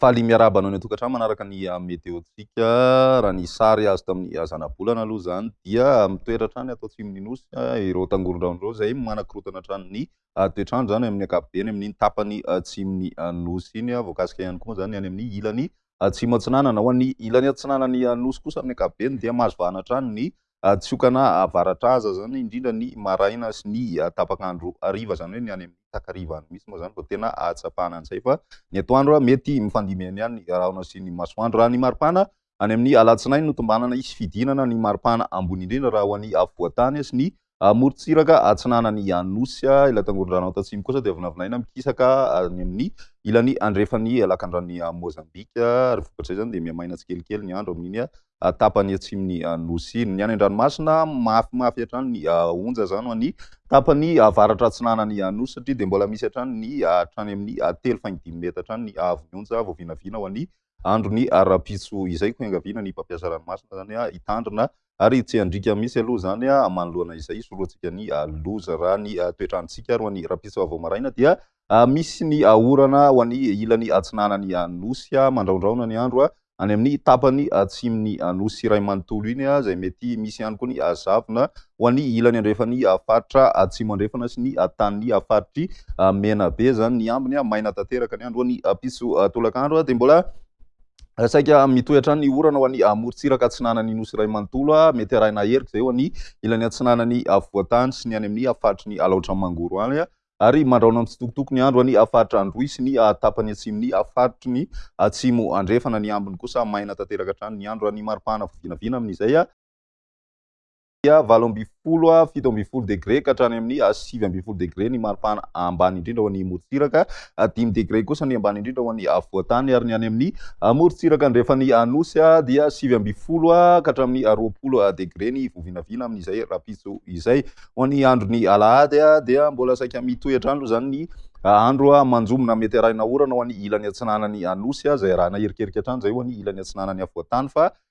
Faly miarahaba anao any an-tokantrano manaraka ny ah, meteontsika. Raha ny sary azo tamin'ny ah, zanabolana aloha izany dia ah, mitoetra hatrany ato atsimon'ny nosy ireo tangoron-drano ireo izay manakorotana hatrany ny toetrandro izany amin'ny ankapobeny amin'iny tapany atsimon'ny nosy iny. Voakasika ihany koa izany any amin'ny ilany Atsimo Atsinanana. Ho an'ny ilany atsinanan'ny Nosy kosa amin'ny ankapobeny dia mahazo vahana hatrany ny tsiokana avaratra aza izany indrindra ny maraina sy ny tapak'andro hariva izany hoe ny any amin'ny takariva any mihitsy moa izany vao tena ahatsapana an'izay fa ny atoandro mety mifandimby eny any rahona sy ny masoandro raha ny maripana any amin'ny alatsinainy no tombanana hisy fidinana ny maripana ambony indrindra raha ho an'ny afovoantany sy ny Amorontsiraka atsinanan'i Anosy. Ilay tangoron-drano ato atsimo kosa dia vinavinaina mikisaka any amin'ny ilany andrefan'ny lakandranon'i Mozambika, ary vokatr' izany dia mihamaina tsikelikely ny andro amin'iny tapany atsimon'i Anosy iny. Ny any an-dranomasina, mafimafy hatrany ny onja, izany ho an'ny tapany avaratra atsinanan'i Anosy, satria dia mbola misy hatrany ny hatrany amin'ny telo faingo dimy metatra any ny haavon'ny onja vao vinavina ho an'i andron'ny ara-pitso izay ko iangaviana ny mpampiasa ranomasina izany hitandrina ary tsy handriaka mihitsy aloha izany manoloana izay hisorohantsika ny loza. Raha ny toetr'androntsika ary ho an'ny rahampitso vao maraina dia misy ny orana ho an'ny ilany atsinanan'ny Nosy mandraondraona ny andro any amin'ny tapany atsimon'ny Nosy iray manontolo iny izay mety misy ihany koa ny zavona ho an'ny ilany andrefan'ny faritra Atsimo Andrefana sy ny tanin'ny faritr'i Menabe izany ny ambiny. Maina tanteraka ny andro any Ampiso tolaka andro dia mbola saika mitohy hatrany ny orana ho an'ny amorontsiraka atsinanan'ny nosy iray manontolo. Mety arahina herika izay ho an'ny ilany atsinanan'ny afovoantany sy ny any amin'ny faritry ny alaotra mangoro any ary mandraona mitsitokotoko ny andro any faritra Androy sy ny tapany atsimon'ny faritry ny atsimo andrefana. Ny ambiny kosa maina tanteraka hatrany ny andro any maripana vinavina amin'izay. dia valo ambin'ny folo a fito ambin'ny folo degré ka hatrany amin'ny a sivy ambin'ny folo degré ny maripana ambany indrindra ho an'ny morontsiraka a dimy degré kosa ny ambany indrindra ho an'ny afovoantany ary ny any amin'ny morontsiraka andrefan'ny anosy a dia sivy ambin'ny folo a ka hatramin'ny roapolo degré ny vovinavina amin'izay rapitso izay ho an'ny andron'ny alahady a dia mbola saika mitohy hatrany aloha izany ny andro manjomina mety arahina orana ho an'ny ilany atsinanan'ny anosy a izay arahina erikerika hatrany izay ho an'ny ilany atsinanan'ny afovoantany fa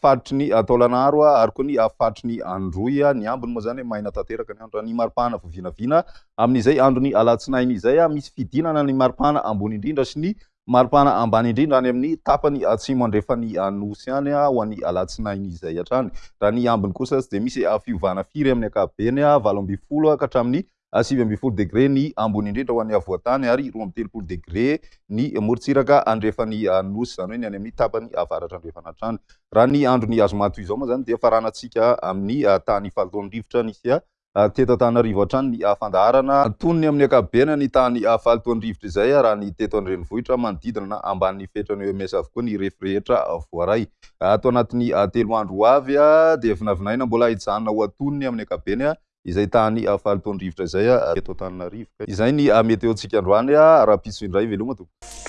faritry ny taolanaro ary koa ny faritry ny androy. Ny ambiny moa izany maina tanteraka ny andro. Ny maripana vao vinavina amin'izay andron'ny alatsinainy izay, misy fidinana ny maripana ambony indrindra sy ny maripana ambany indrindra any amin'ny tapany atsimo andrefan'ny nosy any ho an'ny alatsinainy izay hatrany. Raha ny ambiny kosa tsy dia misy fiovana firy amin'ny ankapobeny, valo ambin'ny folo ka hatramin'ny ary sivy ambin'ny folo degre ny ambony indrindra ho an'ny afovoan-tany ary roa amby telopolo degre ny morontsiraka andrefan'ny nosy, izany hoe ny any amin'ny tapany avaratra andrefana hatrany. Raha ny andron'ny azo matoy izao moa izany dia faranantsika amin'ny tany faha taon'ny rivotra nisy teto Antananarivo hatrany ny fandaharana. Tonony amin'ny ankapobeny ny tany faha taon'ny rivotra izay raha ny teto an-drenivohitra manodidina na ambanin'ny fetran'ny OMS avokoa ny refy rehetra voaray. Ato anatin'ny telo andro ho avy dia vinavinaina mbola hijanona ho atonony amin'ny ankapobeny izay tany faly toa ny rivotra izay teto Antananarivo. Izay ny meteontsika androany, rahampitso indray, veloma tompoko.